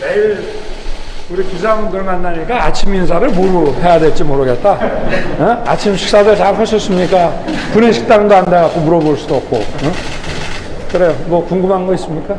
매일 우리 기자분들 만나니까 아침 인사를 뭐로 해야 될지 모르겠다. 어? 아침 식사들 잘 하셨습니까? 구내식당도 안 돼갖고 물어볼 수도 없고. 어? 그래요. 뭐 궁금한 거 있습니까?